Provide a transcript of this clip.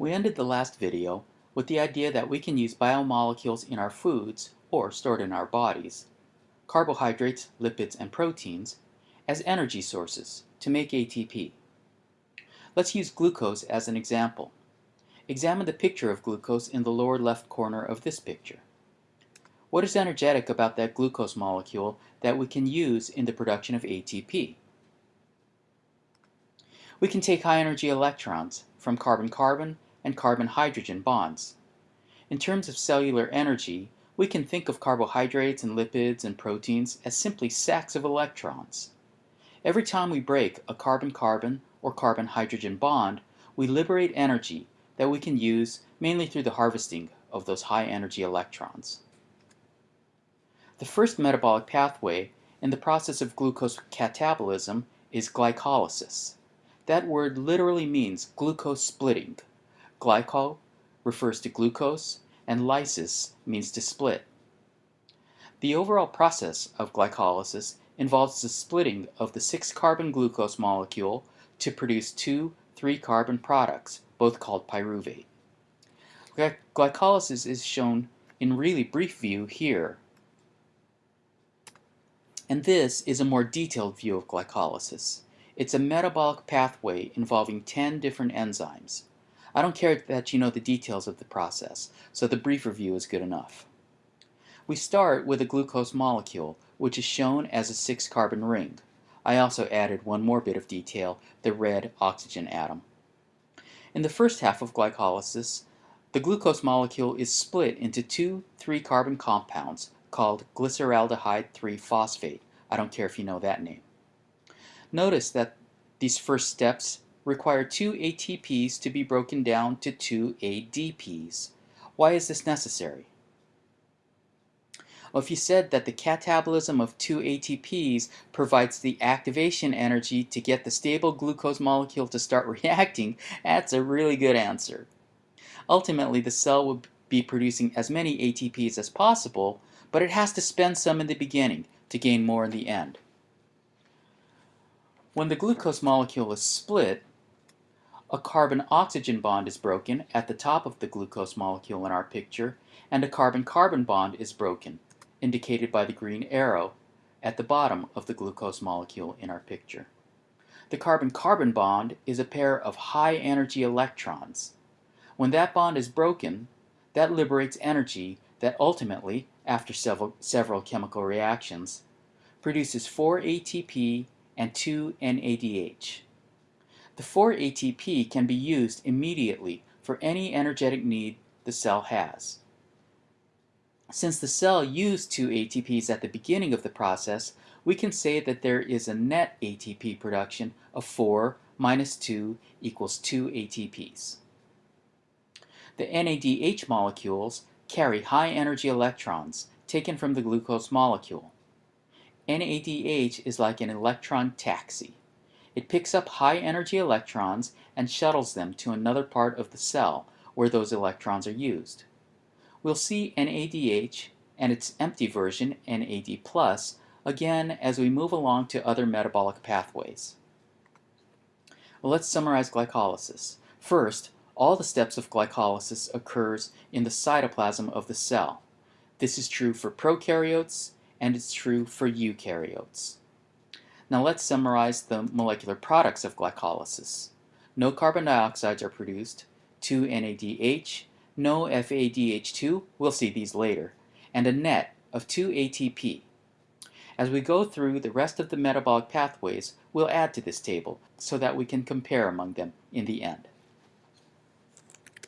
We ended the last video with the idea that we can use biomolecules in our foods, or stored in our bodies, carbohydrates, lipids, and proteins, as energy sources to make ATP. Let's use glucose as an example. Examine the picture of glucose in the lower left corner of this picture. What is energetic about that glucose molecule that we can use in the production of ATP? We can take high energy electrons from carbon-carbon and carbon-hydrogen bonds. In terms of cellular energy, we can think of carbohydrates and lipids and proteins as simply sacks of electrons. Every time we break a carbon-carbon or carbon-hydrogen bond, we liberate energy that we can use mainly through the harvesting of those high energy electrons. The first metabolic pathway in the process of glucose catabolism is glycolysis. That word literally means glucose splitting. Glyco refers to glucose, and lysis means to split. The overall process of glycolysis involves the splitting of the 6-carbon glucose molecule to produce two 3-carbon products, both called pyruvate. Glycolysis is shown in really brief view here. And this is a more detailed view of glycolysis. It's a metabolic pathway involving 10 different enzymes. I don't care that you know the details of the process, so the brief review is good enough. We start with a glucose molecule, which is shown as a 6-carbon ring. I also added one more bit of detail, the red oxygen atom. In the first half of glycolysis, the glucose molecule is split into two 3-carbon compounds called glyceraldehyde 3-phosphate. I don't care if you know that name. Notice that these first steps require two ATPs to be broken down to two ADPs. Why is this necessary? Well, if you said that the catabolism of two ATPs provides the activation energy to get the stable glucose molecule to start reacting, that's a really good answer. Ultimately, the cell will be producing as many ATPs as possible, but it has to spend some in the beginning to gain more in the end. When the glucose molecule is split, a carbon-oxygen bond is broken at the top of the glucose molecule in our picture, and a carbon-carbon bond is broken, indicated by the green arrow, at the bottom of the glucose molecule in our picture. The carbon-carbon bond is a pair of high-energy electrons. When that bond is broken, that liberates energy that ultimately, after several, several chemical reactions, produces 4 ATP and 2 NADH. The 4 ATP can be used immediately for any energetic need the cell has. Since the cell used 2 ATPs at the beginning of the process, we can say that there is a net ATP production of 4 minus 2 equals 2 ATPs. The NADH molecules carry high energy electrons taken from the glucose molecule. NADH is like an electron taxi. It picks up high energy electrons and shuttles them to another part of the cell where those electrons are used. We'll see NADH and its empty version, NAD+, again as we move along to other metabolic pathways. Well, let's summarize glycolysis. First, all the steps of glycolysis occurs in the cytoplasm of the cell. This is true for prokaryotes and it's true for eukaryotes. Now let's summarize the molecular products of glycolysis. No carbon dioxides are produced, 2 NADH, no FADH2, we'll see these later, and a net of 2 ATP. As we go through the rest of the metabolic pathways, we'll add to this table so that we can compare among them in the end.